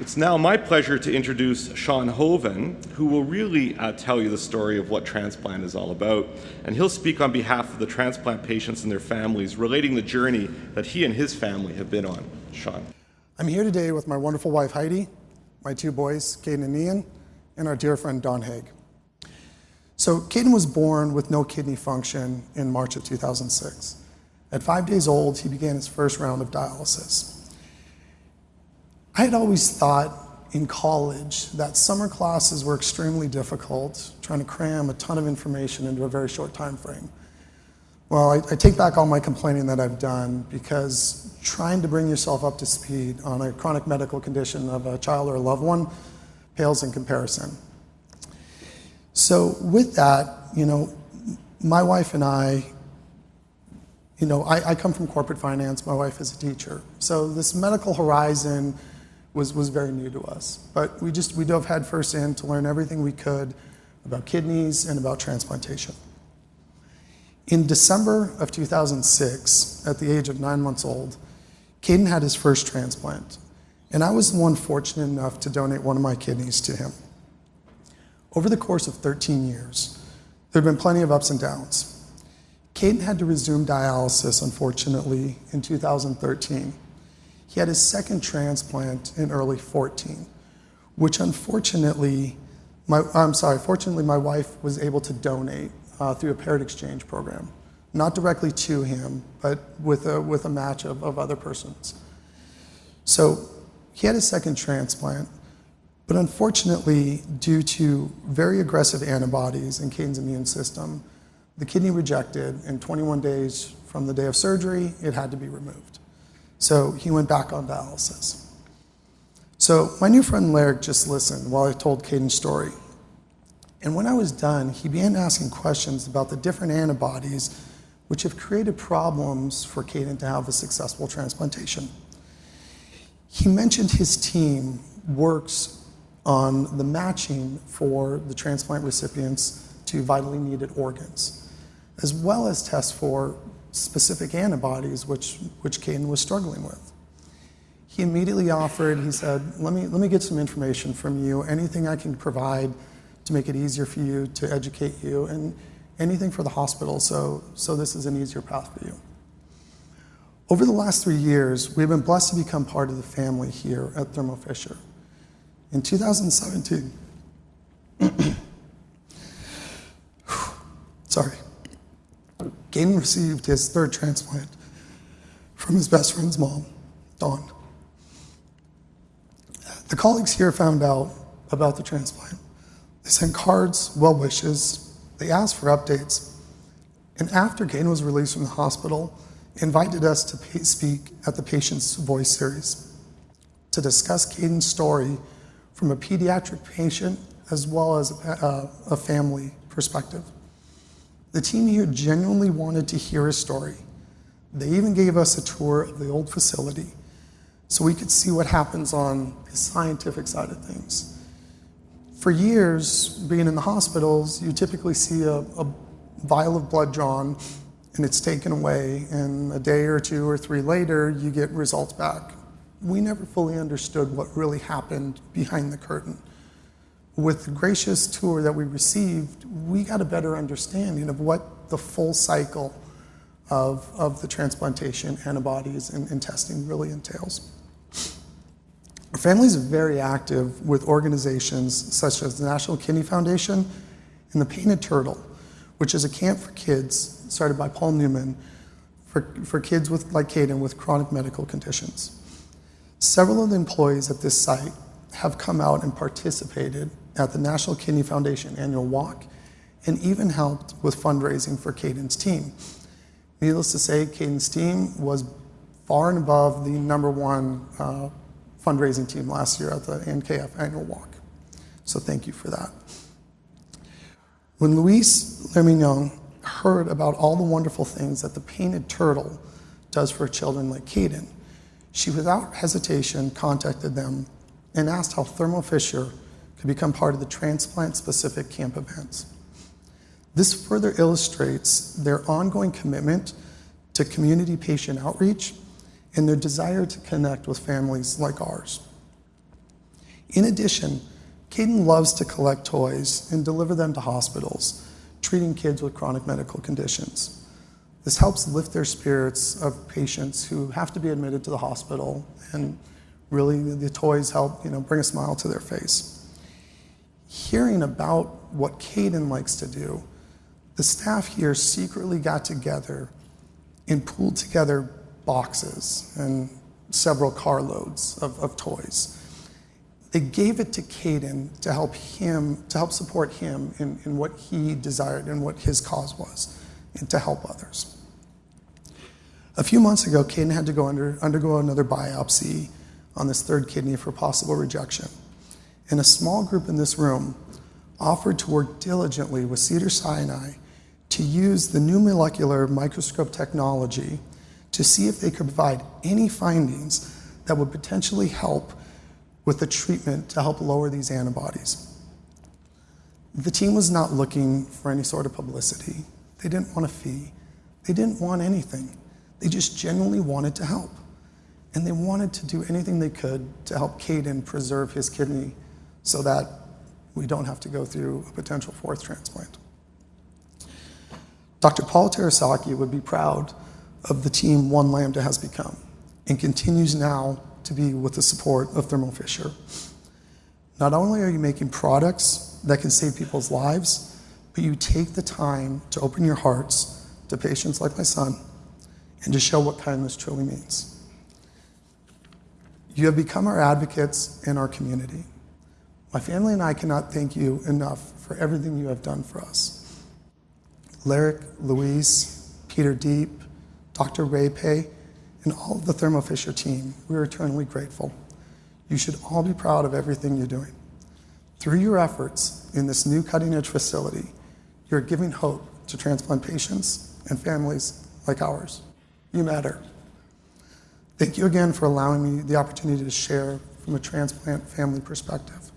It's now my pleasure to introduce Sean Hoven, who will really uh, tell you the story of what transplant is all about. And he'll speak on behalf of the transplant patients and their families, relating the journey that he and his family have been on. Sean. I'm here today with my wonderful wife Heidi, my two boys, Caden and Ian, and our dear friend Dawn Haig. So Caden was born with no kidney function in March of 2006. At five days old, he began his first round of dialysis. I had always thought in college that summer classes were extremely difficult, trying to cram a ton of information into a very short time frame. Well, I, I, take back all my complaining that I've done because trying to bring yourself up to speed on a chronic medical condition of a child or a loved one pales in comparison. So with that, you know, my wife and I, you know, I, I come from corporate finance. My wife is a teacher. So this medical horizon was, was very new to us. But we just, we dove headfirst in to learn everything we could about kidneys and about transplantation. In December of 2006, at the age of nine months old, Caden had his first transplant. And I was the one fortunate enough to donate one of my kidneys to him. Over the course of 13 years, there have been plenty of ups and downs. Caden had to resume dialysis, unfortunately, in 2013. He had his second transplant in early 14, which unfortunately, my, I'm sorry, fortunately, my wife was able to donate uh, through a paired exchange program. Not directly to him, but with a, with a match of, of other persons. So he had his second transplant, but unfortunately, due to very aggressive antibodies in Caden's immune system, the kidney rejected, and 21 days from the day of surgery, it had to be removed. So he went back on dialysis. So my new friend Larry just listened while I told Caden's story. And when I was done, he began asking questions about the different antibodies which have created problems for Caden to have a successful transplantation. He mentioned his team works on the matching for the transplant recipients to vitally needed organs, as well as tests for specific antibodies which, which Caden was struggling with. He immediately offered, he said, let me, let me get some information from you, anything I can provide to make it easier for you, to educate you, and anything for the hospital so, so this is an easier path for you. Over the last three years, we've been blessed to become part of the family here at Thermo Fisher. In 2017, sorry, Caden received his third transplant from his best friend's mom, Dawn. The colleagues here found out about the transplant. They sent cards, well wishes, they asked for updates, and after Caden was released from the hospital, invited us to speak at the Patient's Voice series to discuss Caden's story from a pediatric patient as well as a, uh, a family perspective. The team here genuinely wanted to hear his story. They even gave us a tour of the old facility so we could see what happens on the scientific side of things. For years, being in the hospitals, you typically see a, a vial of blood drawn and it's taken away, and a day or two or three later, you get results back. We never fully understood what really happened behind the curtain with the gracious tour that we received, we got a better understanding of what the full cycle of, of the transplantation, antibodies, and, and testing really entails. Our family is very active with organizations such as the National Kidney Foundation and the Painted Turtle, which is a camp for kids started by Paul Newman for, for kids with, like Caden with chronic medical conditions. Several of the employees at this site have come out and participated at the National Kidney Foundation annual walk and even helped with fundraising for Caden's team. Needless to say, Caden's team was far and above the number one uh, fundraising team last year at the NKF annual walk. So thank you for that. When Louise Lemignon heard about all the wonderful things that the Painted Turtle does for children like Caden, she without hesitation contacted them and asked how Thermo Fisher could become part of the transplant-specific camp events. This further illustrates their ongoing commitment to community patient outreach and their desire to connect with families like ours. In addition, Caden loves to collect toys and deliver them to hospitals, treating kids with chronic medical conditions. This helps lift their spirits of patients who have to be admitted to the hospital, and really the toys help you know, bring a smile to their face. Hearing about what Caden likes to do, the staff here secretly got together and pulled together boxes and several carloads of, of toys. They gave it to Caden to help him, to help support him in, in what he desired and what his cause was, and to help others. A few months ago, Caden had to go under, undergo another biopsy on this third kidney for possible rejection. And a small group in this room offered to work diligently with Cedar Sinai to use the new molecular microscope technology to see if they could provide any findings that would potentially help with the treatment to help lower these antibodies. The team was not looking for any sort of publicity. They didn't want a fee. They didn't want anything. They just genuinely wanted to help. And they wanted to do anything they could to help Caden preserve his kidney so that we don't have to go through a potential fourth transplant. Dr. Paul Terasaki would be proud of the team One Lambda has become and continues now to be with the support of Thermo Fisher. Not only are you making products that can save people's lives, but you take the time to open your hearts to patients like my son and to show what kindness truly means. You have become our advocates in our community. My family and I cannot thank you enough for everything you have done for us. Lyric, Louise, Peter Deep, Dr. Ray Pay, and all of the Thermo Fisher team, we are eternally grateful. You should all be proud of everything you're doing. Through your efforts in this new cutting edge facility, you're giving hope to transplant patients and families like ours. You matter. Thank you again for allowing me the opportunity to share from a transplant family perspective.